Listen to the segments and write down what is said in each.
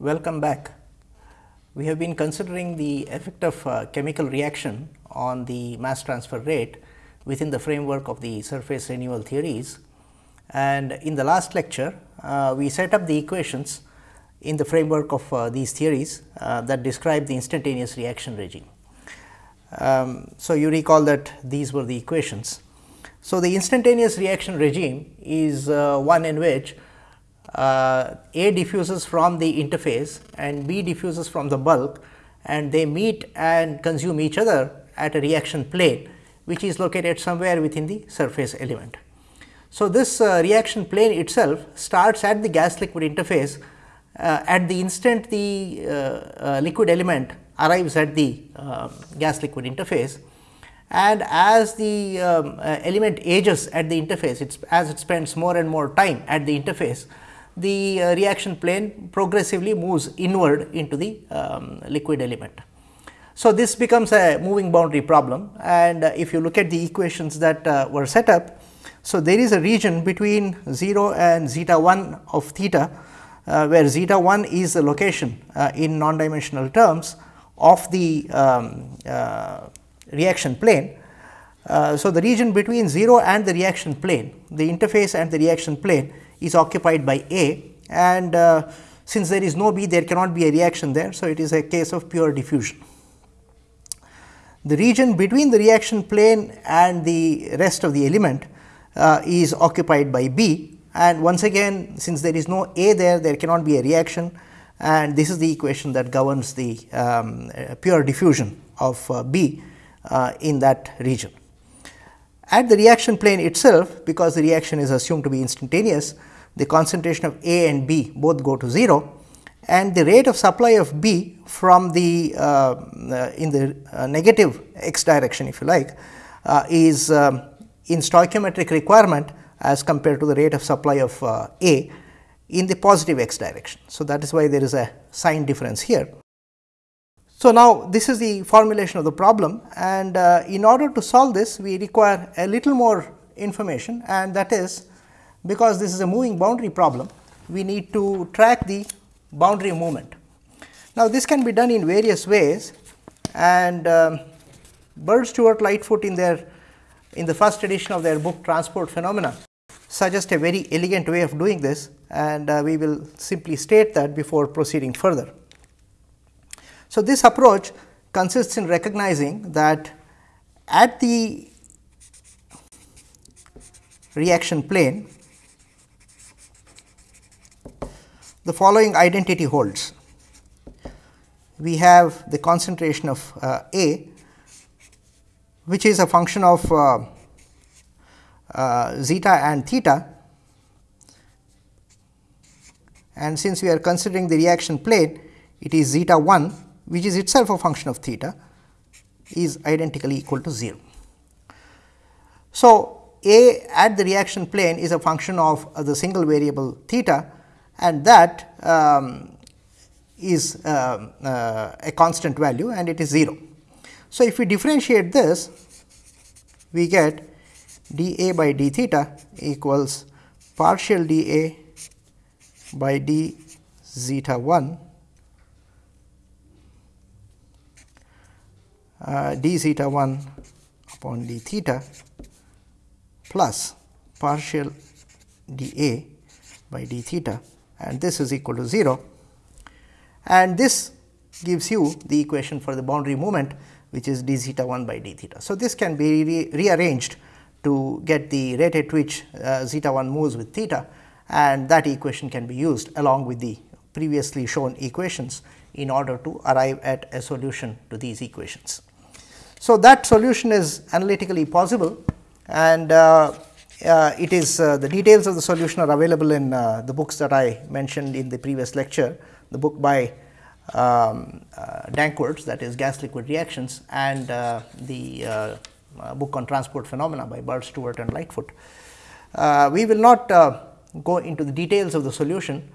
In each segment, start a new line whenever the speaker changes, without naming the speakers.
Welcome back. We have been considering the effect of uh, chemical reaction on the mass transfer rate within the framework of the surface renewal theories. And in the last lecture, uh, we set up the equations in the framework of uh, these theories uh, that describe the instantaneous reaction regime. Um, so, you recall that these were the equations. So, the instantaneous reaction regime is uh, one in which uh, A diffuses from the interface and B diffuses from the bulk and they meet and consume each other at a reaction plane which is located somewhere within the surface element. So, this uh, reaction plane itself starts at the gas liquid interface uh, at the instant the uh, uh, liquid element arrives at the um, gas liquid interface and as the um, uh, element ages at the interface it's as it spends more and more time at the interface the uh, reaction plane progressively moves inward into the um, liquid element. So, this becomes a moving boundary problem and uh, if you look at the equations that uh, were set up. So, there is a region between 0 and zeta 1 of theta, uh, where zeta 1 is the location uh, in non dimensional terms of the um, uh, reaction plane. so, the region between 0 and the reaction plane, the interface and the reaction plane is occupied by A and uh, since there is no B there cannot be a reaction there. So, it is a case of pure diffusion. The region between the reaction plane and the rest of the element uh, is occupied by B and once again since there is no A there there cannot be a reaction and this is the equation that governs the um, uh, pure diffusion of uh, B uh, in that region. At the reaction plane itself because the reaction is assumed to be instantaneous the concentration of A and B both go to 0 and the rate of supply of B from the uh, uh, in the uh, negative x direction if you like uh, is um, in stoichiometric requirement as compared to the rate of supply of uh, A in the positive x direction. So, that is why there is a sign difference here. So, now this is the formulation of the problem and uh, in order to solve this we require a little more information and that is because this is a moving boundary problem, we need to track the boundary movement. Now, this can be done in various ways and um, Bird Stewart Lightfoot in their in the first edition of their book transport phenomena suggest a very elegant way of doing this and uh, we will simply state that before proceeding further. So, this approach consists in recognizing that at the reaction plane the following identity holds. We have the concentration of uh, A which is a function of uh, uh, zeta and theta and since we are considering the reaction plane it is zeta 1 which is itself a function of theta is identically equal to 0. So, A at the reaction plane is a function of the single variable theta and that um, is uh, uh, a constant value and it is 0. So, if we differentiate this we get d a by d theta equals partial d a by d zeta 1 uh, d zeta 1 upon d theta plus partial d a by d theta and this is equal to 0 and this gives you the equation for the boundary moment which is d zeta 1 by d theta. So, this can be re rearranged to get the rate at which uh, zeta 1 moves with theta and that equation can be used along with the previously shown equations in order to arrive at a solution to these equations. So, that solution is analytically possible and uh, it is uh, the details of the solution are available in uh, the books that I mentioned in the previous lecture, the book by um, uh, Danckwerts that is gas liquid reactions and uh, the uh, book on transport phenomena by Bird Stewart and Lightfoot. we will not go into the details of the solution,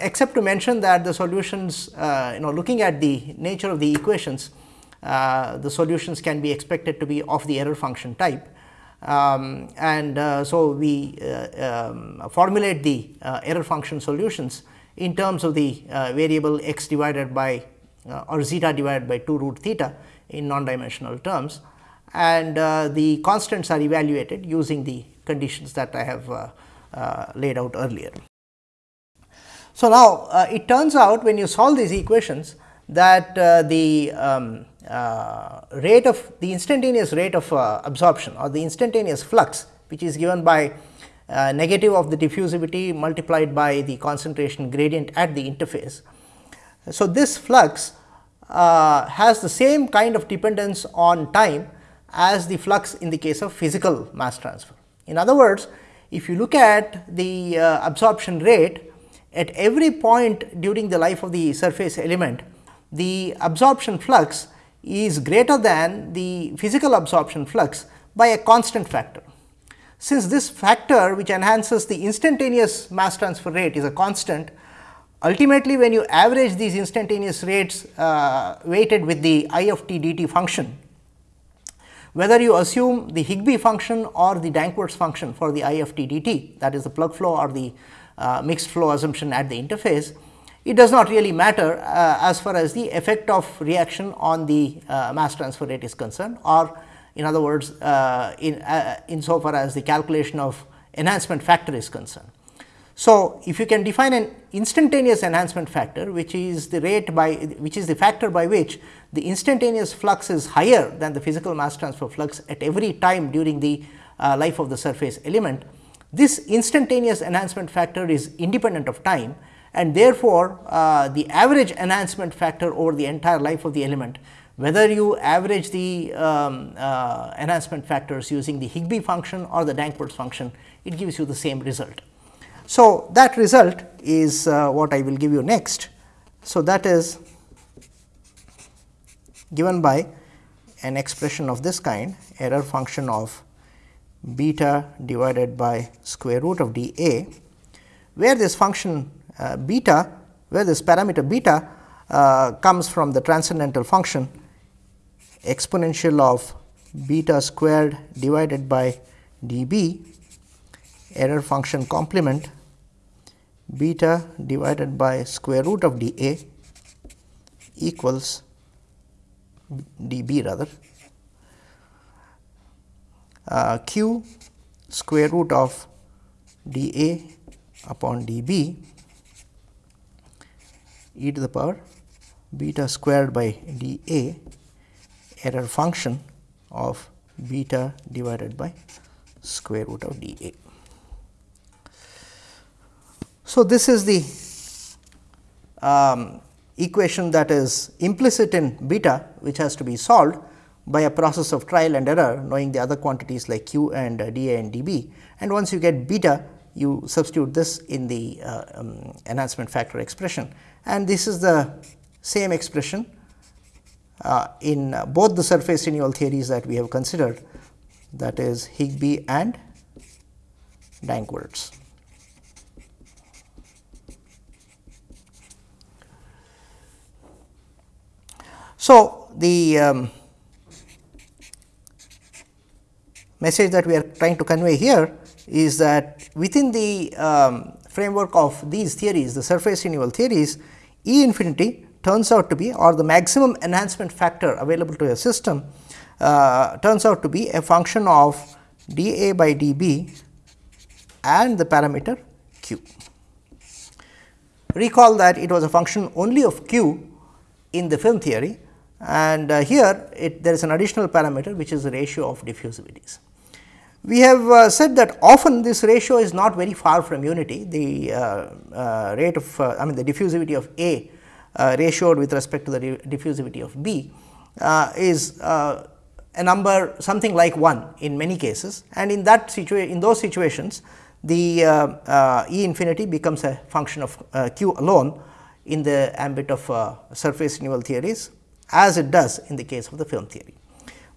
except to mention that the solutions you know looking at the nature of the equations, the solutions can be expected to be of the error function type um, and uh, so we uh, um, formulate the uh, error function solutions in terms of the uh, variable x divided by uh, or zeta divided by 2 root theta in non-dimensional terms and uh, the constants are evaluated using the conditions that I have laid out earlier. So, now it turns out when you solve these equations that the um, rate of the instantaneous rate of absorption or the instantaneous flux which is given by uh, negative of the diffusivity multiplied by the concentration gradient at the interface. So, this flux uh, has the same kind of dependence on time as the flux in the case of physical mass transfer. In other words, if you look at the uh, absorption rate at every point during the life of the surface element, the absorption flux is greater than the physical absorption flux by a constant factor. Since this factor which enhances the instantaneous mass transfer rate is a constant, ultimately when you average these instantaneous rates uh, weighted with the i of t dt function, whether you assume the Higbie function or the Danckwerts function for the i of t dt that is the plug flow or the uh, mixed flow assumption at the interface, it does not really matter uh, as far as the effect of reaction on the uh, mass transfer rate is concerned or in other words, uh, in uh, insofar as the calculation of enhancement factor is concerned. So, if you can define an instantaneous enhancement factor which is the rate by which is the factor by which the instantaneous flux is higher than the physical mass transfer flux at every time during the uh, life of the surface element. This instantaneous enhancement factor is independent of time and therefore, uh, the average enhancement factor over the entire life of the element whether you average the um, uh, enhancement factors using the Higbie function or the Danckwerts function, it gives you the same result. So, that result is uh, what I will give you next. So, that is given by an expression of this kind error function of beta divided by square root of d a, where this function beta, where this parameter beta uh, comes from the transcendental function exponential of beta squared divided by dB error function complement beta divided by square root of dA equals dB rather uh, q square root of dA upon dB e to the power beta squared by dA error function of beta divided by square root of d a. So, this is the um, equation that is implicit in beta which has to be solved by a process of trial and error knowing the other quantities like q and uh, dA and dB and once you get beta you substitute this in the uh, um, enhancement factor expression and this is the same expression uh, in uh, both the surface renewal theories that we have considered that is Higbie and Danckwerts. So, the um, message that we are trying to convey here is that within the um, framework of these theories, the surface renewal theories, E infinity turns out to be or the maximum enhancement factor available to a system uh, turns out to be a function of d A by d B and the parameter q. Recall that it was a function only of q in the film theory and uh, here it, there is an additional parameter which is the ratio of diffusivities. We have uh, said that often this ratio is not very far from unity, the uh, uh rate of uh, I mean the diffusivity of A uh, ratioed with respect to the diffusivity of B uh, is a number something like 1 in many cases and in that situation in those situations the E infinity becomes a function of q alone in the ambit of surface renewal theories as it does in the case of the film theory.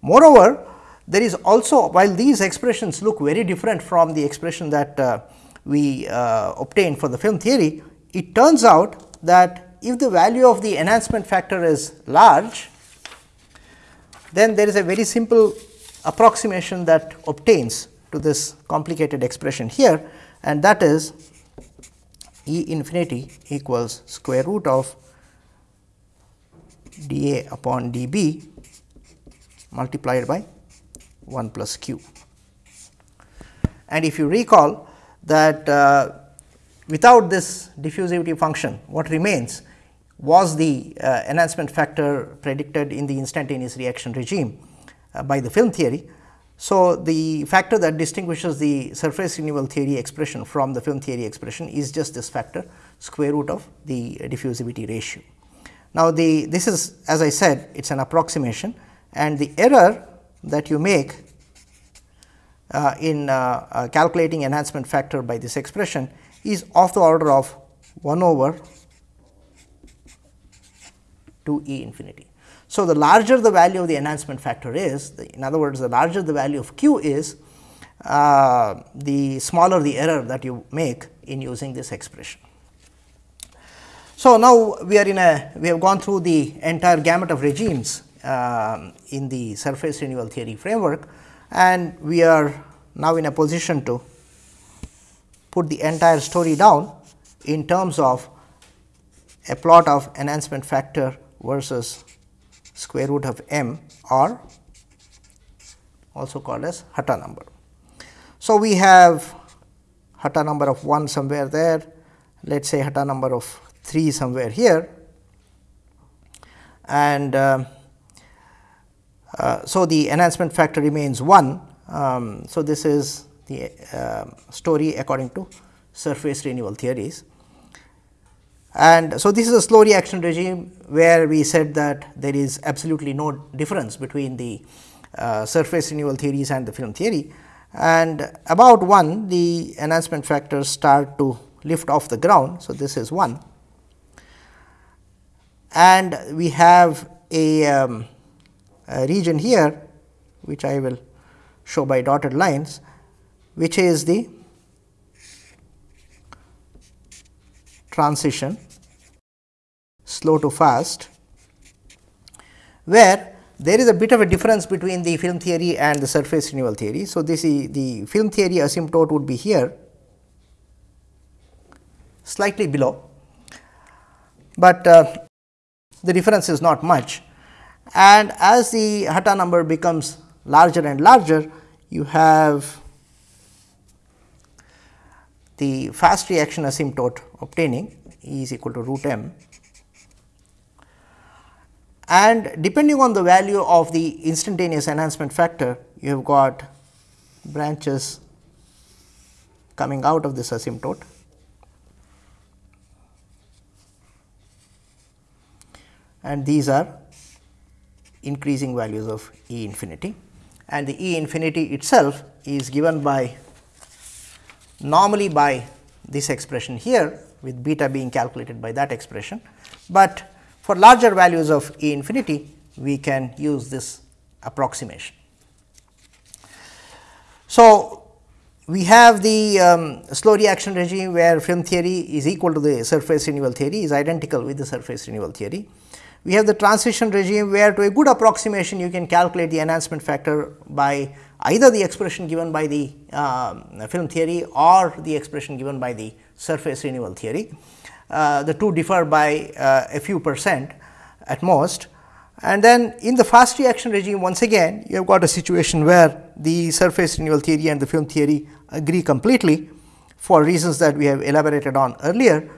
Moreover, there is also while these expressions look very different from the expression that uh, we uh, obtained for the film theory, it turns out that if the value of the enhancement factor is large, then there is a very simple approximation that obtains to this complicated expression here and that is E infinity equals square root of d A upon d B multiplied by 1 plus q. And if you recall that uh, without this diffusivity function, what remains was the uh, enhancement factor predicted in the instantaneous reaction regime uh, by the film theory. So, the factor that distinguishes the surface renewal theory expression from the film theory expression is just this factor square root of the diffusivity ratio. Now, the this is as I said it is an approximation and the error that you make uh, in uh, uh, calculating enhancement factor by this expression is of the order of 1 over 2 e infinity. So, the larger the value of the enhancement factor is, the, in other words, the larger the value of q is, uh, the smaller the error that you make in using this expression. So, now we are in a, we have gone through the entire gamut of regimes uh, in the surface renewal theory framework and we are now in a position to put the entire story down in terms of a plot of enhancement factor versus square root of m or also called as Hatta number. So, we have Hatta number of 1 somewhere there, let us say Hatta number of 3 somewhere here and uh, uh, so the enhancement factor remains 1. Um, so, this is the uh, story according to surface renewal theories. And so, this is a slow reaction regime where we said that there is absolutely no difference between the uh, surface renewal theories and the film theory. And about 1 the enhancement factors start to lift off the ground. So, this is 1 and we have a, um, a region here which I will show by dotted lines which is the transition slow to fast, where there is a bit of a difference between the film theory and the surface renewal theory. So, this is the film theory asymptote would be here slightly below, but uh, the difference is not much and as the Hatta number becomes larger and larger you have the fast reaction asymptote obtaining E is equal to root m. And depending on the value of the instantaneous enhancement factor you have got branches coming out of this asymptote. And these are increasing values of E infinity and the E infinity itself is given by normally by this expression here with beta being calculated by that expression, but for larger values of E infinity, we can use this approximation. So, we have the um, slow reaction regime where film theory is equal to the surface renewal theory is identical with the surface renewal theory. We have the transition regime where to a good approximation you can calculate the enhancement factor by either the expression given by the uh, film theory or the expression given by the surface renewal theory. Uh, the two differ by uh, a few percent at most. And then in the fast reaction regime once again you have got a situation where the surface renewal theory and the film theory agree completely for reasons that we have elaborated on earlier.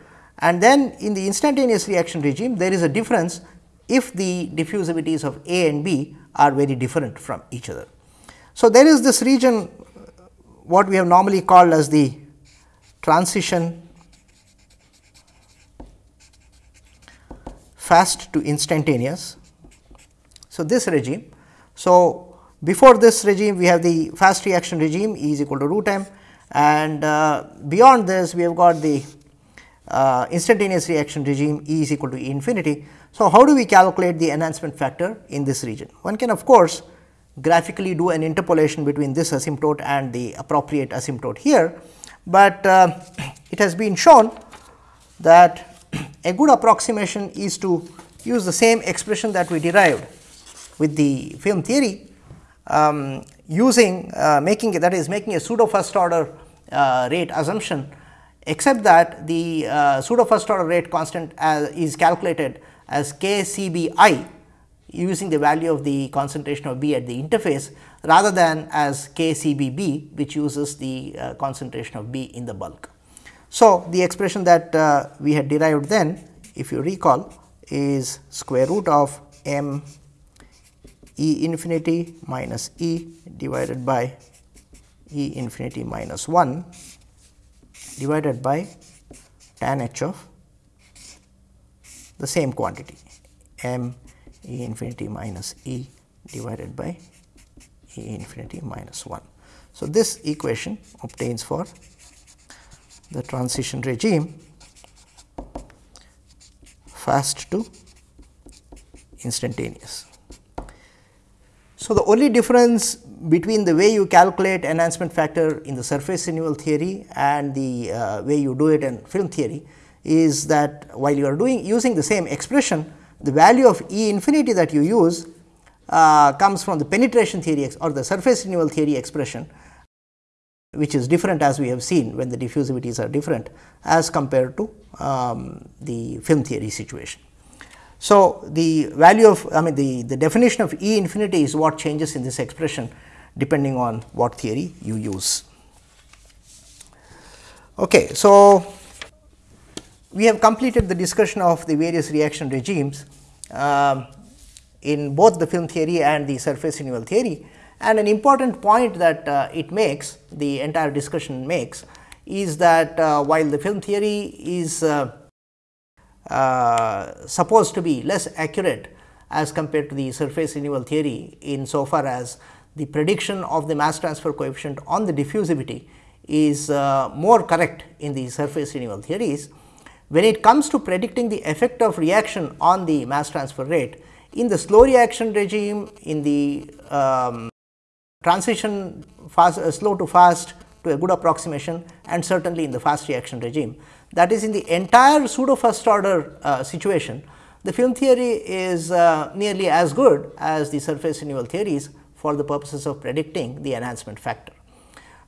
And then in the instantaneous reaction regime there is a difference if the diffusivities of A and B are very different from each other. So, there is this region what we have normally called as the transition fast to instantaneous. So, this regime. So, before this regime we have the fast reaction regime E is equal to root m and uh, beyond this we have got the uh, instantaneous reaction regime E is equal to E infinity. So, how do we calculate the enhancement factor in this region? One can of course, graphically do an interpolation between this asymptote and the appropriate asymptote here, but uh, it has been shown that a good approximation is to use the same expression that we derived with the film theory um, using uh, making that is making a pseudo first order uh, rate assumption except that the uh, pseudo first order rate constant as, is calculated as k C b i using the value of the concentration of B at the interface rather than as k C b b which uses the uh, concentration of B in the bulk. So, the expression that uh, we had derived then if you recall is square root of m E infinity minus E divided by E infinity minus 1 divided by tan h of the same quantity m E infinity minus E divided by E infinity minus 1. So, this equation obtains for the transition regime fast to instantaneous. So, the only difference between the way you calculate enhancement factor in the surface renewal theory and the uh, way you do it in film theory is that while you are doing using the same expression, the value of E infinity that you use uh, comes from the penetration theory or the surface renewal theory expression which is different as we have seen when the diffusivities are different as compared to um, the film theory situation. So, the value of I mean the, the definition of E infinity is what changes in this expression depending on what theory you use. Okay, so we have completed the discussion of the various reaction regimes uh, in both the film theory and the surface renewal theory. And an important point that uh, it makes, the entire discussion makes, is that uh, while the film theory is uh, uh, supposed to be less accurate as compared to the surface renewal theory in so far as the prediction of the mass transfer coefficient on the diffusivity is uh, more correct in the surface renewal theories. When it comes to predicting the effect of reaction on the mass transfer rate, in the slow reaction regime, in the um, transition fast, uh, slow to fast to a good approximation and certainly in the fast reaction regime. That is in the entire pseudo first order uh, situation, the film theory is uh, nearly as good as the surface renewal theories for the purposes of predicting the enhancement factor.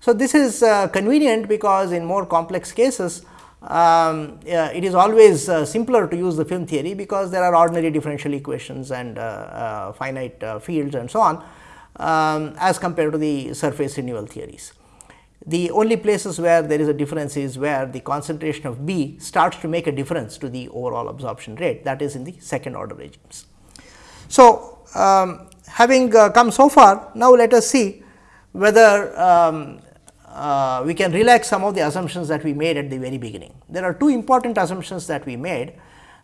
So, this is uh, convenient because in more complex cases um, it is always uh, simpler to use the film theory because there are ordinary differential equations and uh, uh, finite uh, fields and so on um, as compared to the surface renewal theories. The only places where there is a difference is where the concentration of B starts to make a difference to the overall absorption rate that is in the second order regimes. So, um, having uh, come so far now let us see whether um, uh, we can relax some of the assumptions that we made at the very beginning. There are two important assumptions that we made.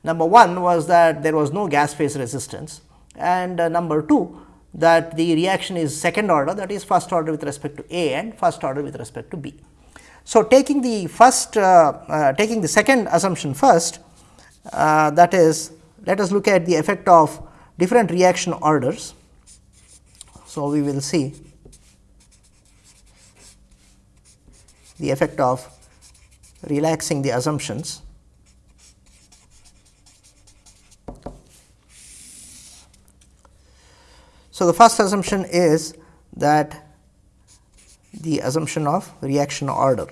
Number one was that there was no gas phase resistance and uh, number two that the reaction is second order that is first order with respect to A and first order with respect to B. So, taking the first uh, uh taking the second assumption first uh, that is let us look at the effect of different reaction orders. So, we will see the effect of relaxing the assumptions So, the first assumption is that the assumption of reaction order.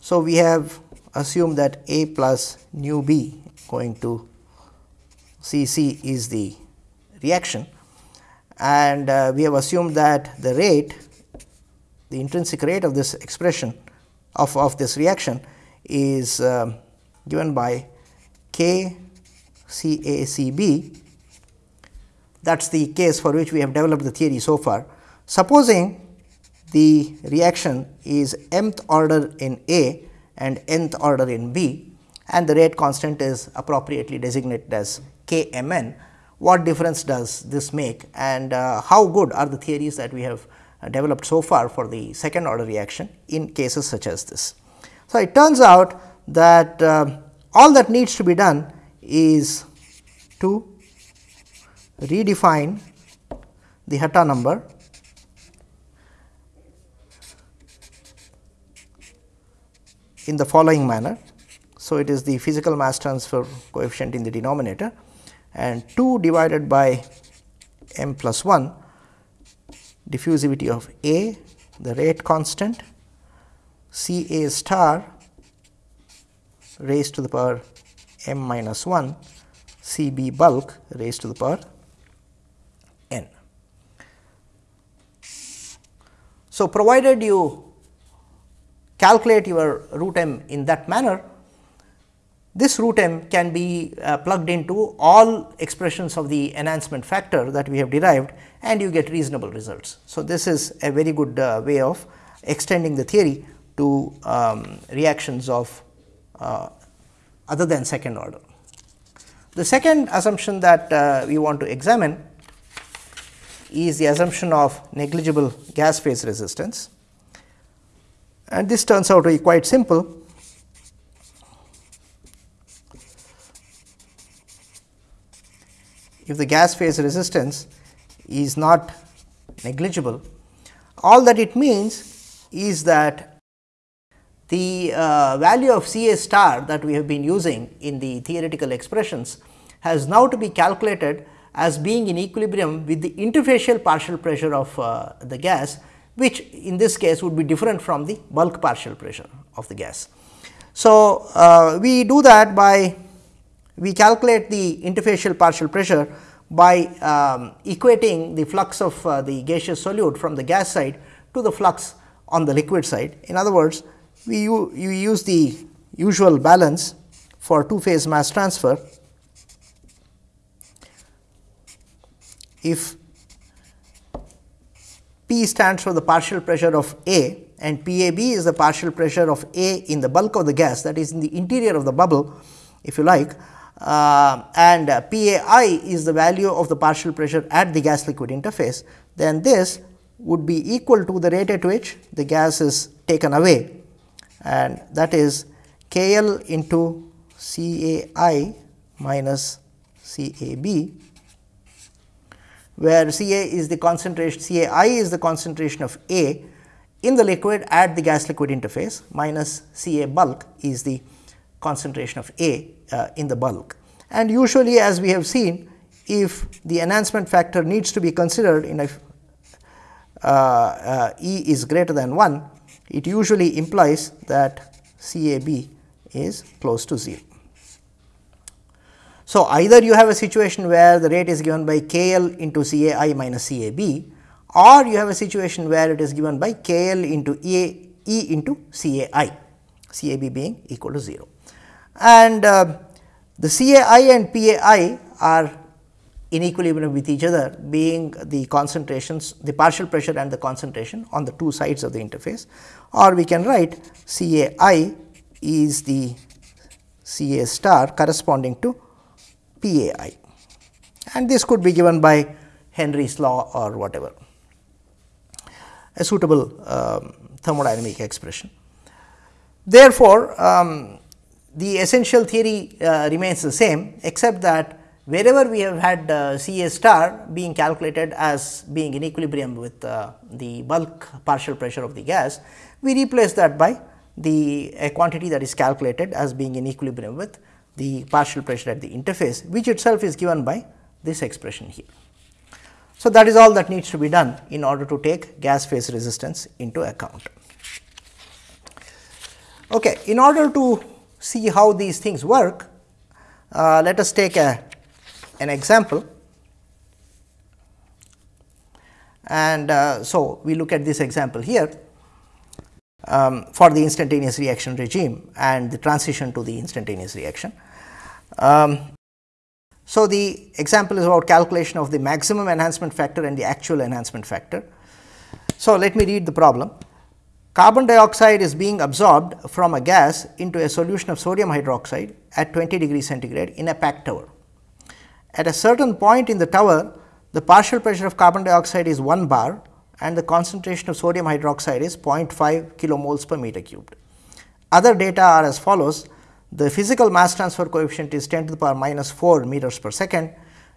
So, we have assumed that A plus nu B going to C C is the reaction and uh, we have assumed that the rate the intrinsic rate of this expression of, of this reaction is uh, given by k c a c b that is the case for which we have developed the theory so far. Supposing the reaction is mth order in A and nth order in B and the rate constant is appropriately designated as k m n what difference does this make and uh, how good are the theories that we have uh, developed so far for the second order reaction in cases such as this. So, it turns out that uh, all that needs to be done is to redefine the Hatta number in the following manner. So, it is the physical mass transfer coefficient in the denominator and 2 divided by m plus 1 diffusivity of A the rate constant C A star raised to the power m minus 1 C B bulk raised to the power n. So, provided you calculate your root m in that manner, this root m can be uh, plugged into all expressions of the enhancement factor that we have derived and you get reasonable results. So, this is a very good uh, way of extending the theory to um, reactions of uh, other than second order. The second assumption that uh, we want to examine is the assumption of negligible gas phase resistance and this turns out to be quite simple. If the gas phase resistance is not negligible, all that it means is that the uh, value of C A star that we have been using in the theoretical expressions has now to be calculated as being in equilibrium with the interfacial partial pressure of uh, the gas, which in this case would be different from the bulk partial pressure of the gas. So, uh, we do that by we calculate the interfacial partial pressure by um, equating the flux of uh, the gaseous solute from the gas side to the flux on the liquid side. In other words, we you use the usual balance for two phase mass transfer if P stands for the partial pressure of A and PAB is the partial pressure of A in the bulk of the gas that is in the interior of the bubble if you like uh, and PAI is the value of the partial pressure at the gas liquid interface. Then this would be equal to the rate at which the gas is taken away. And that is K L into C A I minus C A B, where C A is the concentration C A I is the concentration of A in the liquid at the gas liquid interface minus C A bulk is the concentration of A uh, in the bulk. And usually as we have seen if the enhancement factor needs to be considered in a uh, uh, E is greater than 1 it usually implies that CAB is close to 0. So, either you have a situation where the rate is given by KL into CAI minus CAB or you have a situation where it is given by KL into E, e into CAI, CAB being equal to 0. And uh, the CAI and PAI are in equilibrium with each other being the concentrations the partial pressure and the concentration on the two sides of the interface. Or we can write C A I is the C A star corresponding to P A I. And this could be given by Henry's law or whatever. A suitable um, thermodynamic expression. Therefore, um, the essential theory uh, remains the same except that wherever we have had uh, C A star being calculated as being in equilibrium with uh, the bulk partial pressure of the gas, we replace that by the a quantity that is calculated as being in equilibrium with the partial pressure at the interface, which itself is given by this expression here. So, that is all that needs to be done in order to take gas phase resistance into account. Okay, in order to see how these things work, uh, let us take a an example and uh, so we look at this example here um, for the instantaneous reaction regime and the transition to the instantaneous reaction. Um, so, the example is about calculation of the maximum enhancement factor and the actual enhancement factor. So, let me read the problem. Carbon dioxide is being absorbed from a gas into a solution of sodium hydroxide at 20 degree centigrade in a packed tower. At a certain point in the tower, the partial pressure of carbon dioxide is 1 bar and the concentration of sodium hydroxide is 0.5 kilomoles per meter cubed. Other data are as follows. The physical mass transfer coefficient is 10 to the power minus 4 meters per second.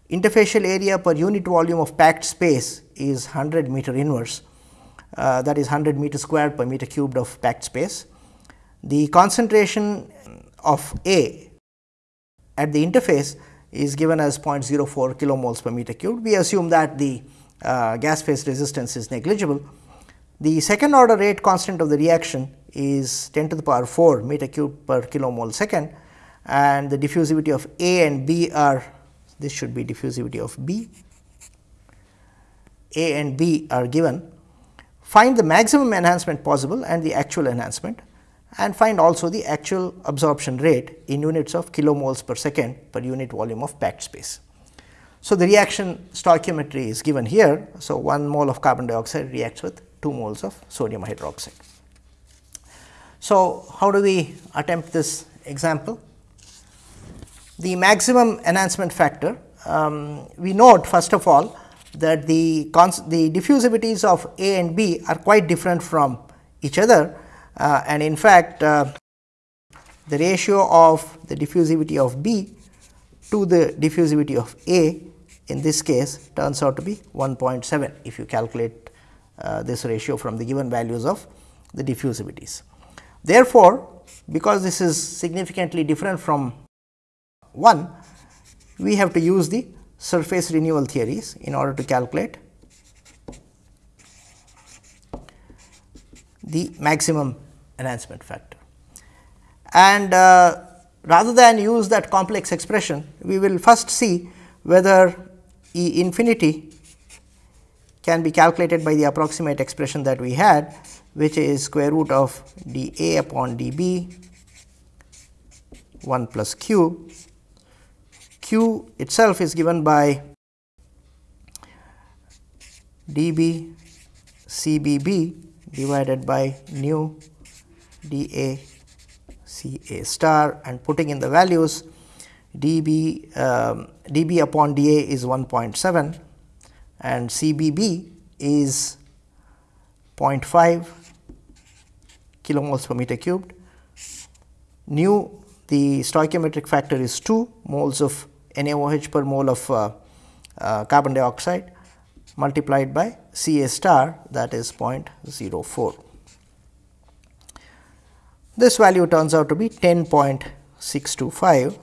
Interfacial area per unit volume of packed space is 100 meter inverse uh, that is 100 meter squared per meter cubed of packed space. The concentration of A at the interface is given as 0.04 kilomoles per meter cubed. We assume that the uh, gas phase resistance is negligible. The second order rate constant of the reaction is 10 to the power 4 meter cube per kilomole second and the diffusivity of A and B are this should be diffusivity of B. A and B are given. Find the maximum enhancement possible and the actual enhancement and find also the actual absorption rate in units of kilomoles per second per unit volume of packed space. So, the reaction stoichiometry is given here. So, 1 mole of carbon dioxide reacts with 2 moles of sodium hydroxide. So, how do we attempt this example? The maximum enhancement factor, um, we note first of all that the, the diffusivities of A and B are quite different from each other uh, and in fact, uh, the ratio of the diffusivity of B to the diffusivity of A in this case turns out to be 1.7 if you calculate uh, this ratio from the given values of the diffusivities. Therefore, because this is significantly different from 1, we have to use the surface renewal theories in order to calculate the maximum enhancement factor. And uh, rather than use that complex expression, we will first see whether E infinity can be calculated by the approximate expression that we had, which is square root of d A upon d B 1 plus q. q itself is given by d B C B B divided by nu d A C A star and putting in the values dB, um, dB upon dA is 1.7 and CBB is 0.5 kilomoles per meter cubed. Nu the stoichiometric factor is 2 moles of NaOH per mole of uh, uh, carbon dioxide multiplied by Ca star that is 0.04. This value turns out to be 10.625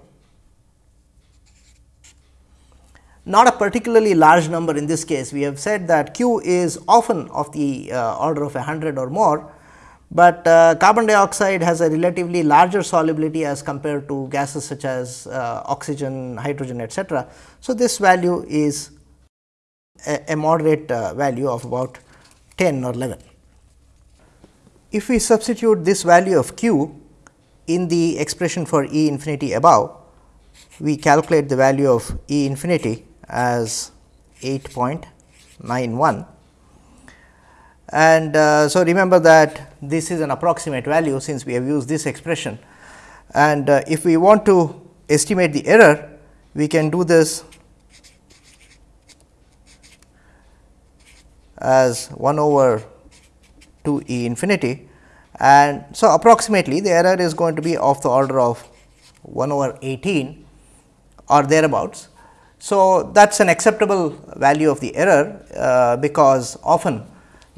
not a particularly large number in this case. We have said that Q is often of the uh, order of 100 or more, but uh, carbon dioxide has a relatively larger solubility as compared to gases such as uh, oxygen, hydrogen etc. So, this value is a, a moderate uh, value of about 10 or 11. If we substitute this value of q in the expression for E infinity above, we calculate the value of E infinity as 8.91 and uh, so remember that this is an approximate value since we have used this expression. And uh, if we want to estimate the error we can do this as 1 over 2 e infinity. And so approximately the error is going to be of the order of 1 over 18 or thereabouts. So, that is an acceptable value of the error, uh, because often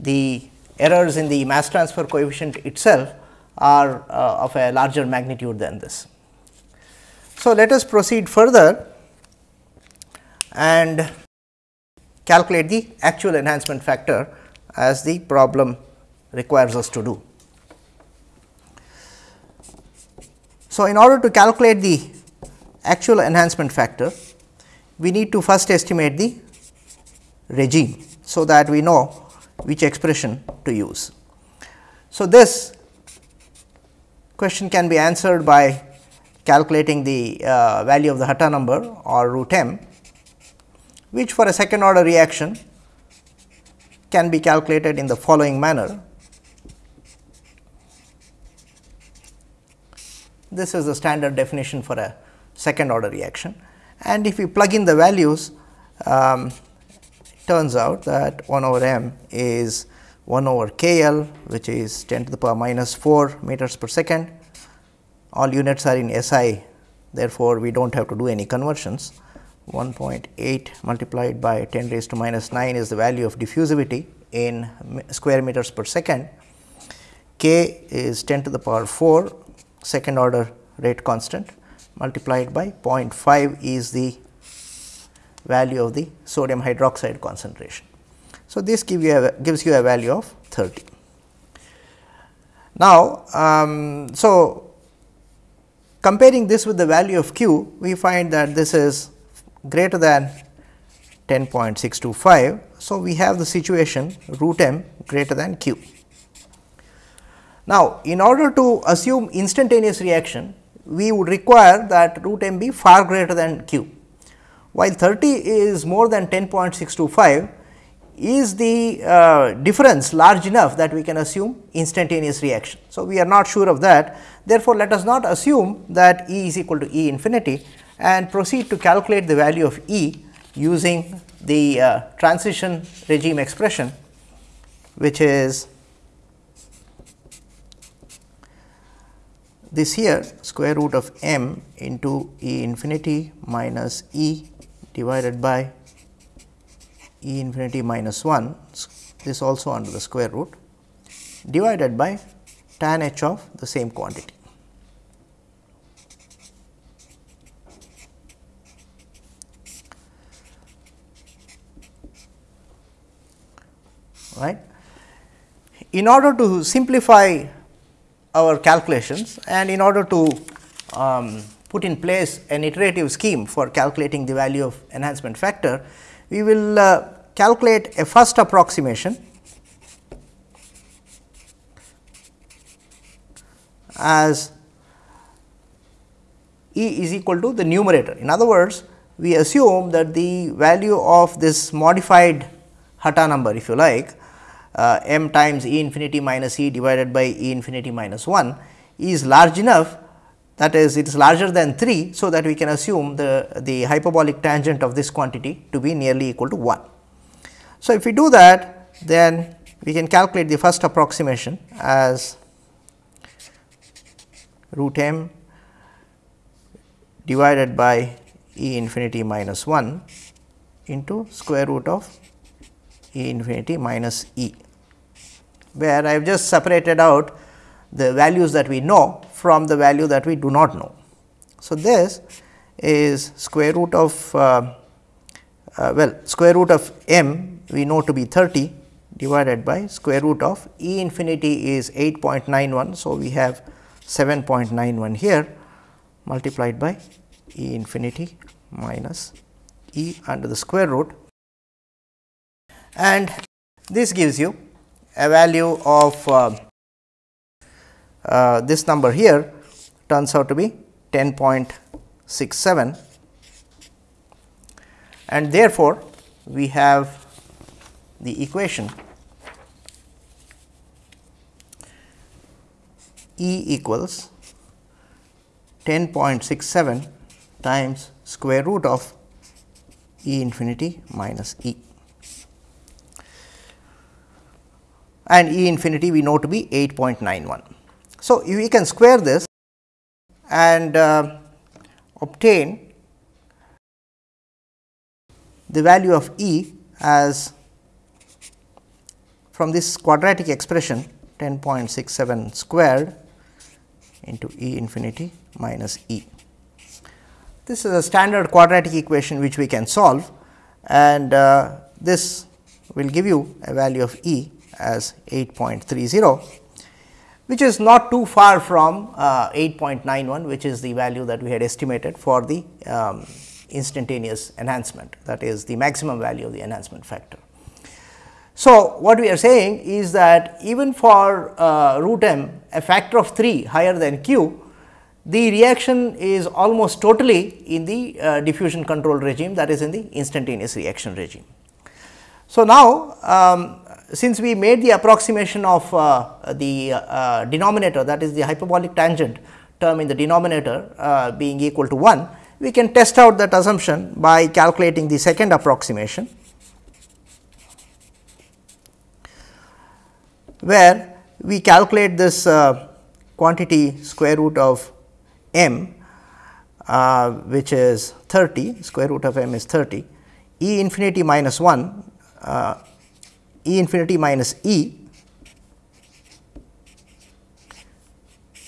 the errors in the mass transfer coefficient itself are uh, of a larger magnitude than this. So, let us proceed further and calculate the actual enhancement factor as the problem requires us to do. So, in order to calculate the actual enhancement factor, we need to first estimate the regime. So, that we know which expression to use. So, this question can be answered by calculating the uh, value of the Hatta number or root m, which for a second order reaction can be calculated in the following manner. This is the standard definition for a second order reaction and if we plug in the values um, turns out that 1 over m is 1 over k L which is 10 to the power minus 4 meters per second. All units are in SI therefore, we do not have to do any conversions 1.8 multiplied by 10 raised to minus 9 is the value of diffusivity in square meters per second. K is 10 to the power 4 second order rate constant multiplied by 0.5 is the value of the sodium hydroxide concentration. So, this give you a, gives you a value of 30. Now, um, so comparing this with the value of q, we find that this is greater than 10.625. So, we have the situation root m greater than q. Now, in order to assume instantaneous reaction, we would require that root m be far greater than q. While 30 is more than 10.625, is the uh, difference large enough that we can assume instantaneous reaction. So, we are not sure of that. Therefore, let us not assume that E is equal to E infinity and proceed to calculate the value of E using the uh, transition regime expression, which is this here square root of m into E infinity minus E divided by E infinity minus 1 this also under the square root divided by tan h of the same quantity. right. In order to simplify our calculations and in order to um, put in place an iterative scheme for calculating the value of enhancement factor, we will uh, calculate a first approximation as E is equal to the numerator. In other words, we assume that the value of this modified Hatta number if you like uh, m times E infinity minus E divided by E infinity minus 1 is large enough that is it is larger than 3. So, that we can assume the, the hyperbolic tangent of this quantity to be nearly equal to 1. So, if we do that then we can calculate the first approximation as root m divided by E infinity minus 1 into square root of E infinity minus E, where I have just separated out the values that we know from the value that we do not know. So, this is square root of uh, uh, well square root of m we know to be 30 divided by square root of E infinity is 8.91. So, we have 7.91 here multiplied by E infinity minus E under the square root and this gives you a value of uh, uh, this number here turns out to be 10.67 and therefore, we have the equation E equals 10.67 times square root of E infinity minus E. and E infinity we know to be 8.91. So, we can square this and uh, obtain the value of E as from this quadratic expression 10.67 squared into E infinity minus E. This is a standard quadratic equation which we can solve and uh, this will give you a value of E as 8.30, which is not too far from uh, 8.91, which is the value that we had estimated for the um, instantaneous enhancement that is the maximum value of the enhancement factor. So, what we are saying is that even for uh, root m a factor of 3 higher than q, the reaction is almost totally in the uh, diffusion control regime that is in the instantaneous reaction regime. So, now um, since we made the approximation of uh, the uh, denominator that is the hyperbolic tangent term in the denominator uh, being equal to 1, we can test out that assumption by calculating the second approximation, where we calculate this uh, quantity square root of m uh, which is 30 square root of m is 30 e infinity minus 1 uh, E infinity minus E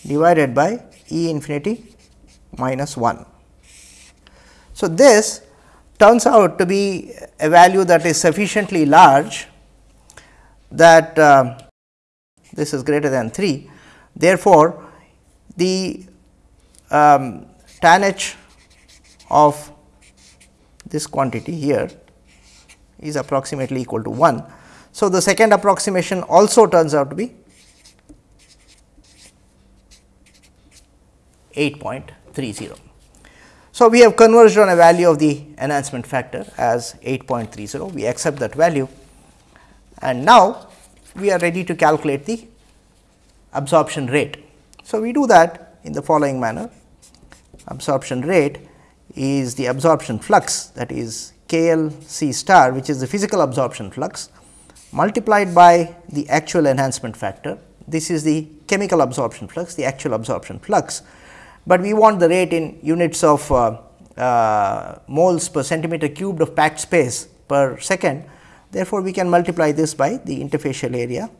divided by E infinity minus 1. So, this turns out to be a value that is sufficiently large that uh, this is greater than 3. Therefore, the um, tan h of this quantity here is approximately equal to 1. So, the second approximation also turns out to be 8.30. So, we have converged on a value of the enhancement factor as 8.30, we accept that value and now we are ready to calculate the absorption rate. So, we do that in the following manner absorption rate is the absorption flux that is K L C star which is the physical absorption flux multiplied by the actual enhancement factor. This is the chemical absorption flux the actual absorption flux, but we want the rate in units of uh, uh, moles per centimeter cubed of packed space per second. Therefore, we can multiply this by the interfacial area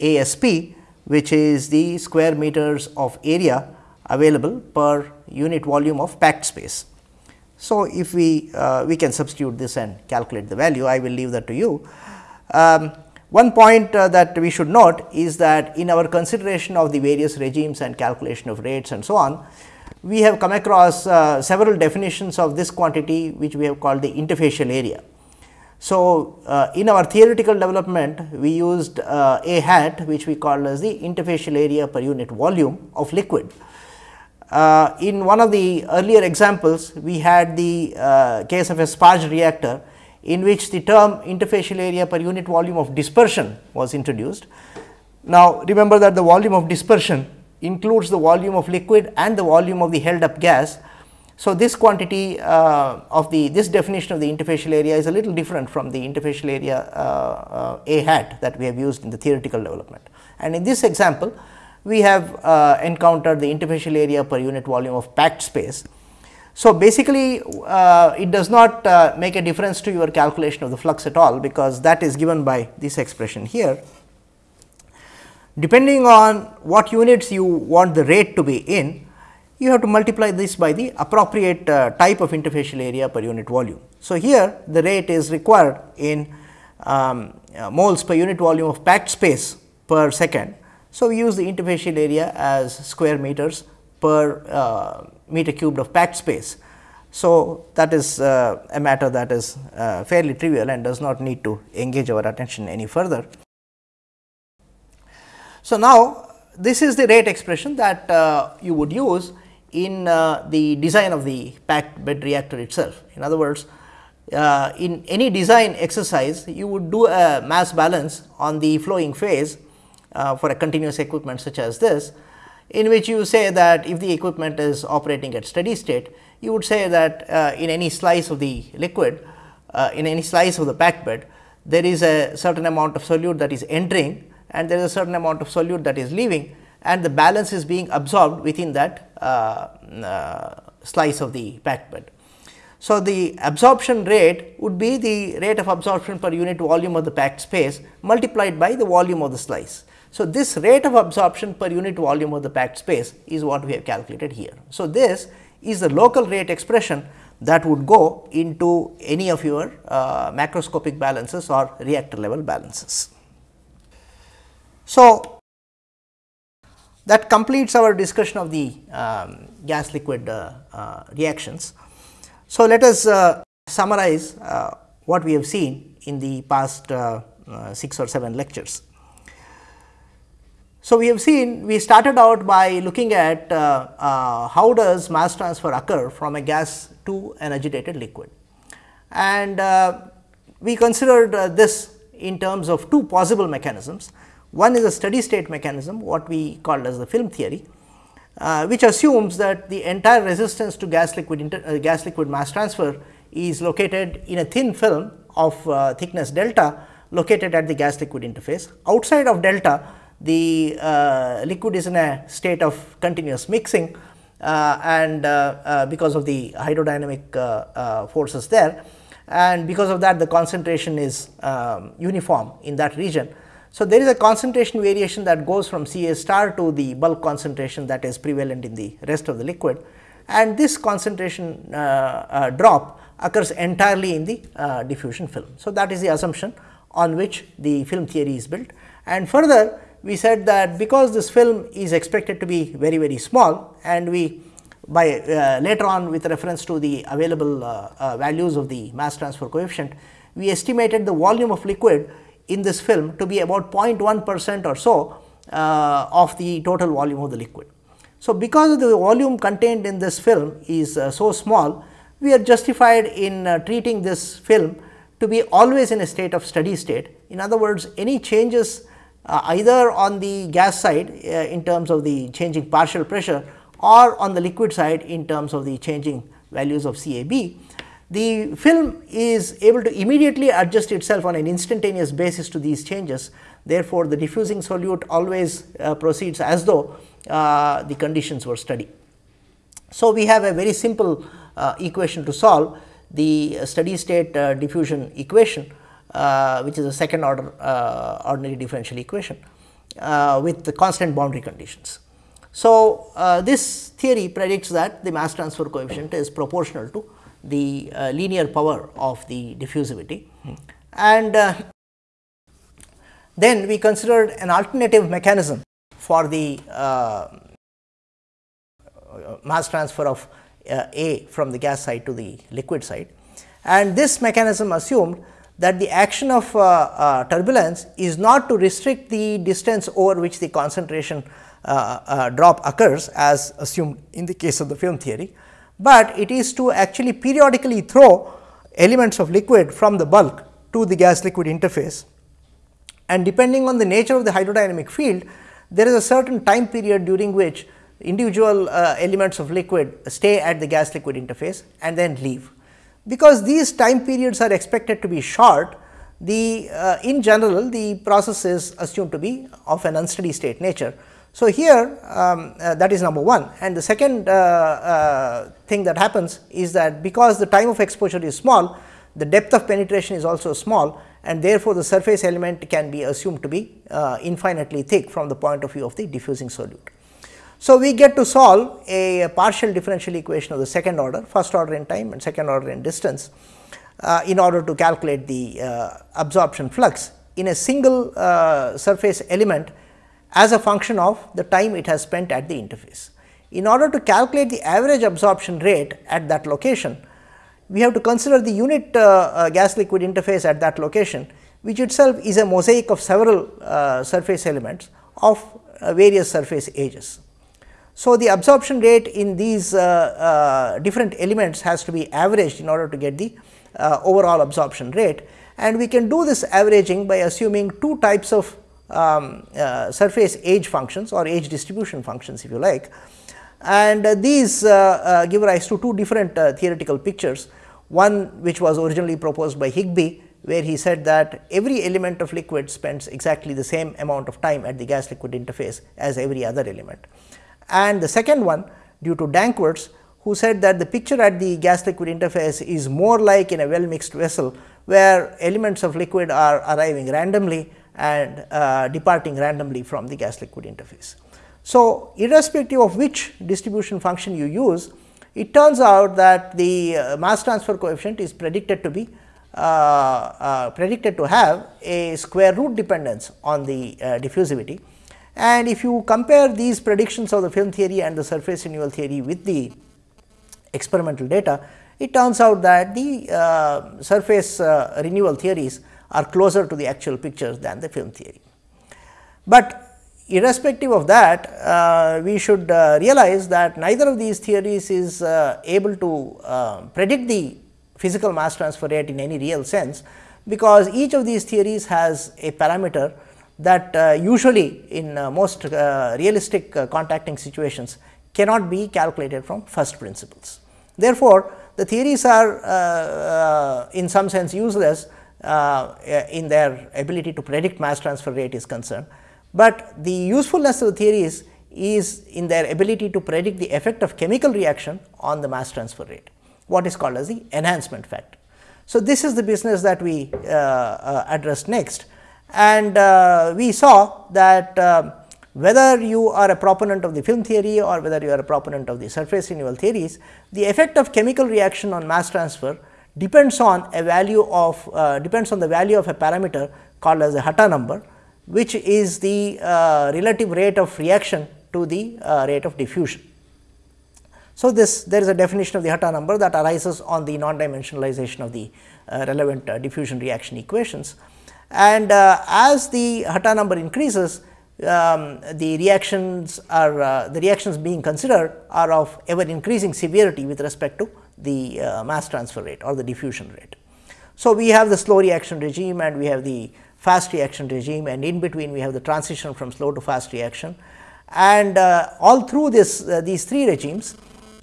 ASP which is the square meters of area available per unit volume of packed space. So, if we uh, we can substitute this and calculate the value I will leave that to you. Um, one point uh, that we should note is that in our consideration of the various regimes and calculation of rates and so on, we have come across uh, several definitions of this quantity which we have called the interfacial area. So, uh, in our theoretical development we used uh, a hat which we called as the interfacial area per unit volume of liquid. Uh, in one of the earlier examples, we had the uh, case of a sparge reactor in which the term interfacial area per unit volume of dispersion was introduced. Now, remember that the volume of dispersion includes the volume of liquid and the volume of the held up gas. So, this quantity uh, of the this definition of the interfacial area is a little different from the interfacial area uh, uh, A hat that we have used in the theoretical development. And in this example, we have uh, encountered the interfacial area per unit volume of packed space. So, basically uh, it does not uh, make a difference to your calculation of the flux at all, because that is given by this expression here. Depending on what units you want the rate to be in, you have to multiply this by the appropriate uh, type of interfacial area per unit volume. So, here the rate is required in um, uh, moles per unit volume of packed space per second so, we use the interfacial area as square meters per uh, meter cubed of packed space. So, that is uh, a matter that is uh, fairly trivial and does not need to engage our attention any further. So, now this is the rate expression that uh, you would use in uh, the design of the packed bed reactor itself. In other words, uh, in any design exercise you would do a mass balance on the flowing phase uh, for a continuous equipment such as this, in which you say that if the equipment is operating at steady state, you would say that uh, in any slice of the liquid, uh, in any slice of the packed bed, there is a certain amount of solute that is entering and there is a certain amount of solute that is leaving and the balance is being absorbed within that uh, uh, slice of the packed bed. So, the absorption rate would be the rate of absorption per unit volume of the packed space multiplied by the volume of the slice. So, this rate of absorption per unit volume of the packed space is what we have calculated here. So, this is the local rate expression that would go into any of your uh, macroscopic balances or reactor level balances. So, that completes our discussion of the um, gas liquid uh, uh, reactions. So, let us uh, summarize uh, what we have seen in the past uh, 6 or 7 lectures. So, we have seen we started out by looking at uh, uh, how does mass transfer occur from a gas to an agitated liquid. And uh, we considered uh, this in terms of two possible mechanisms. One is a steady state mechanism what we called as the film theory, uh, which assumes that the entire resistance to gas liquid uh, gas liquid mass transfer is located in a thin film of thickness delta located at the gas liquid interface. Outside of delta the uh, liquid is in a state of continuous mixing uh, and uh, uh because of the hydrodynamic uh, uh, forces there and because of that the concentration is um, uniform in that region. So, there is a concentration variation that goes from C A star to the bulk concentration that is prevalent in the rest of the liquid and this concentration drop occurs entirely in the diffusion film. So, that is the assumption on which the film theory is built. And further we said that because this film is expected to be very very small and we by uh, later on with reference to the available uh, uh, values of the mass transfer coefficient, we estimated the volume of liquid in this film to be about 0.1 percent or so uh, of the total volume of the liquid. So, because of the volume contained in this film is uh, so small, we are justified in treating this film to be always in a state of steady state. In other words, any changes uh, either on the gas side uh, in terms of the changing partial pressure or on the liquid side in terms of the changing values of CAB, the film is able to immediately adjust itself on an instantaneous basis to these changes. Therefore, the diffusing solute always uh, proceeds as though uh, the conditions were steady. So, we have a very simple uh, equation to solve the steady state uh, diffusion equation uh, which is a second order uh, ordinary differential equation with the constant boundary conditions. So, this theory predicts that the mass transfer coefficient is proportional to the uh, linear power of the diffusivity. And uh, then we considered an alternative mechanism for the uh, mass transfer of uh, A from the gas side to the liquid side. And this mechanism assumed that the action of uh, uh, turbulence is not to restrict the distance over which the concentration drop occurs as assumed in the case of the film theory, but it is to actually periodically throw elements of liquid from the bulk to the gas liquid interface. And depending on the nature of the hydrodynamic field, there is a certain time period during which individual uh, elements of liquid stay at the gas liquid interface and then leave. Because these time periods are expected to be short, the uh, in general the process is assumed to be of an unsteady state nature so, here um, uh, that is number 1 and the second uh, uh, thing that happens is that because the time of exposure is small the depth of penetration is also small and therefore, the surface element can be assumed to be uh, infinitely thick from the point of view of the diffusing solute. So, we get to solve a, partial differential equation of the second order first order in time and second order in distance uh, in order to calculate the uh, absorption flux in a single surface element as a function of the time it has spent at the interface. In order to calculate the average absorption rate at that location, we have to consider the unit uh, uh, gas liquid interface at that location, which itself is a mosaic of several uh, surface elements of uh, various surface ages. So, the absorption rate in these uh, uh, different elements has to be averaged in order to get the overall absorption rate and we can do this averaging by assuming two types of um, uh, surface age functions or age distribution functions if you like. And uh, these uh, give rise to two different theoretical pictures, one which was originally proposed by Higbie where he said that every element of liquid spends exactly the same amount of time at the gas liquid interface as every other element. And the second one due to Danckwerts who said that the picture at the gas liquid interface is more like in a well mixed vessel where elements of liquid are arriving randomly and uh, departing randomly from the gas liquid interface. So, irrespective of which distribution function you use, it turns out that the uh, mass transfer coefficient is predicted to be uh, uh predicted to have a square root dependence on the uh, diffusivity. And if you compare these predictions of the film theory and the surface renewal theory with the experimental data, it turns out that the uh, surface renewal theories are closer to the actual pictures than the film theory. But irrespective of that, uh, we should uh, realize that neither of these theories is uh, able to uh, predict the physical mass transfer rate in any real sense, because each of these theories has a parameter that uh, usually in uh, most realistic contacting situations cannot be calculated from first principles. Therefore, the theories are in some sense useless uh, in their ability to predict mass transfer rate is concerned, but the usefulness of the theories is in their ability to predict the effect of chemical reaction on the mass transfer rate, what is called as the enhancement factor. So, this is the business that we uh, uh, addressed next and uh, we saw that uh, whether you are a proponent of the film theory or whether you are a proponent of the surface renewal theories, the effect of chemical reaction on mass transfer depends on a value of uh, depends on the value of a parameter called as a Hatta number, which is the uh, relative rate of reaction to the uh, rate of diffusion. So, this there is a definition of the Hatta number that arises on the non-dimensionalization of the uh, relevant diffusion reaction equations. And uh, as the Hatta number increases, um, the reactions are uh, the reactions being considered are of ever increasing severity with respect to the uh, mass transfer rate or the diffusion rate. So, we have the slow reaction regime and we have the fast reaction regime and in between we have the transition from slow to fast reaction and uh, all through this uh, these three regimes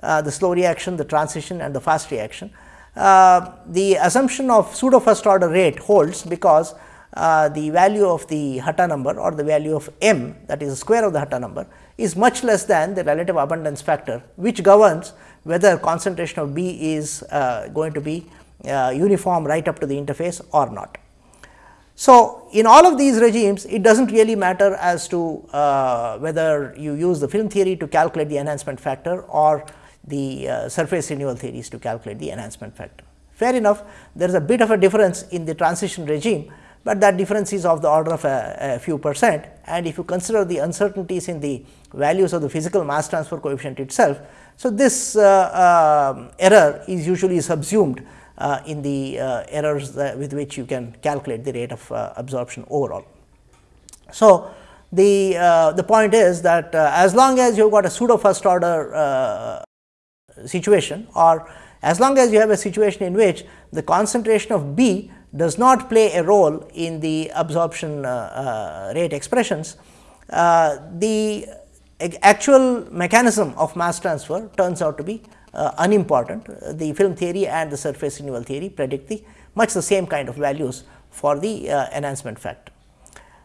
uh, the slow reaction, the transition and the fast reaction. The assumption of pseudo first order rate holds because uh, the value of the Hatta number or the value of m that is the square of the Hatta number is much less than the relative abundance factor which governs whether concentration of B is uh, going to be uh, uniform right up to the interface or not. So, in all of these regimes it does not really matter as to uh, whether you use the film theory to calculate the enhancement factor or the uh, surface renewal theories to calculate the enhancement factor. Fair enough, there is a bit of a difference in the transition regime, but that difference is of the order of a, a, few percent and if you consider the uncertainties in the values of the physical mass transfer coefficient itself. So, this uh, uh, error is usually subsumed uh, in the uh, errors with which you can calculate the rate of uh, absorption overall. So, the, uh, the point is that as long as you have got a pseudo first order situation or as long as you have a situation in which the concentration of B does not play a role in the absorption uh, uh, rate expressions, uh, the actual mechanism of mass transfer turns out to be uh, unimportant. The film theory and the surface renewal theory predict the much the same kind of values for the uh, enhancement factor.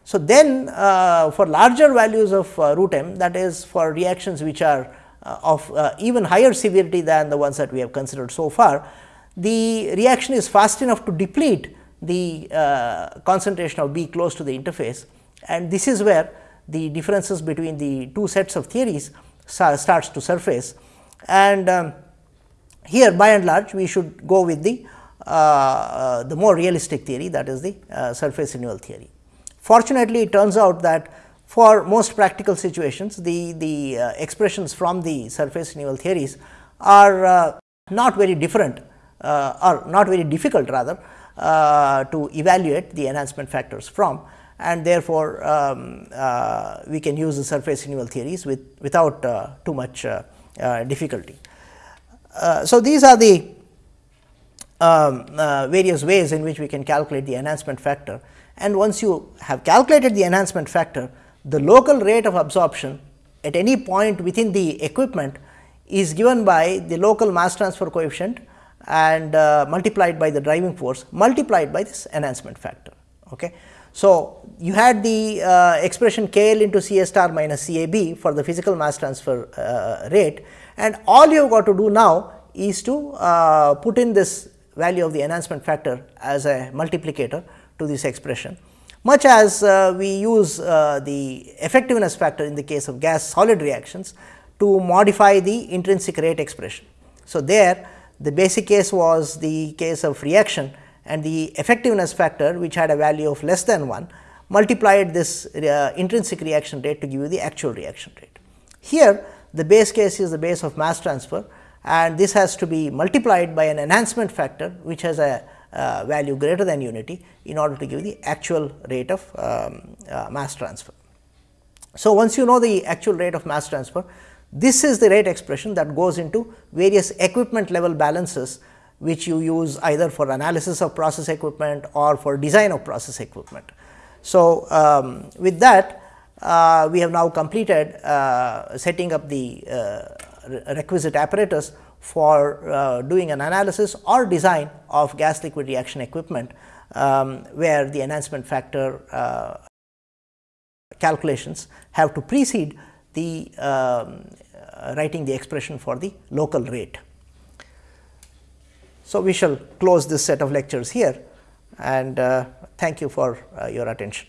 So, then uh, for larger values of root m that is for reactions which are uh, of uh, even higher severity than the ones that we have considered so far, the reaction is fast enough to deplete the uh, concentration of B close to the interface and this is where the differences between the two sets of theories starts to surface. And um, here by and large we should go with the, uh, the more realistic theory that is the uh, surface renewal theory. Fortunately, it turns out that for most practical situations, the, the uh, expressions from the surface renewal theories are uh, not very different uh, or not very difficult rather uh, to evaluate the enhancement factors from and therefore, um, uh, we can use the surface renewal theories with without uh, too much difficulty. so, these are the um, various ways in which we can calculate the enhancement factor and once you have calculated the enhancement factor, the local rate of absorption at any point within the equipment is given by the local mass transfer coefficient and uh, multiplied by the driving force multiplied by this enhancement factor. Okay. So, you had the uh, expression K L into C A star minus C A B for the physical mass transfer uh, rate and all you have got to do now is to uh, put in this value of the enhancement factor as a multiplicator to this expression much as uh, we use uh, the effectiveness factor in the case of gas solid reactions to modify the intrinsic rate expression. So, there the basic case was the case of reaction and the effectiveness factor which had a value of less than 1 multiplied this uh, intrinsic reaction rate to give you the actual reaction rate. Here the base case is the base of mass transfer and this has to be multiplied by an enhancement factor which has a uh, value greater than unity in order to give the actual rate of um, uh, mass transfer. So, once you know the actual rate of mass transfer, this is the rate expression that goes into various equipment level balances which you use either for analysis of process equipment or for design of process equipment. So, um, with that uh, we have now completed uh, setting up the uh, requisite apparatus for uh, doing an analysis or design of gas liquid reaction equipment, um, where the enhancement factor uh, calculations have to precede the um, writing the expression for the local rate. So, we shall close this set of lectures here and uh, thank you for uh, your attention.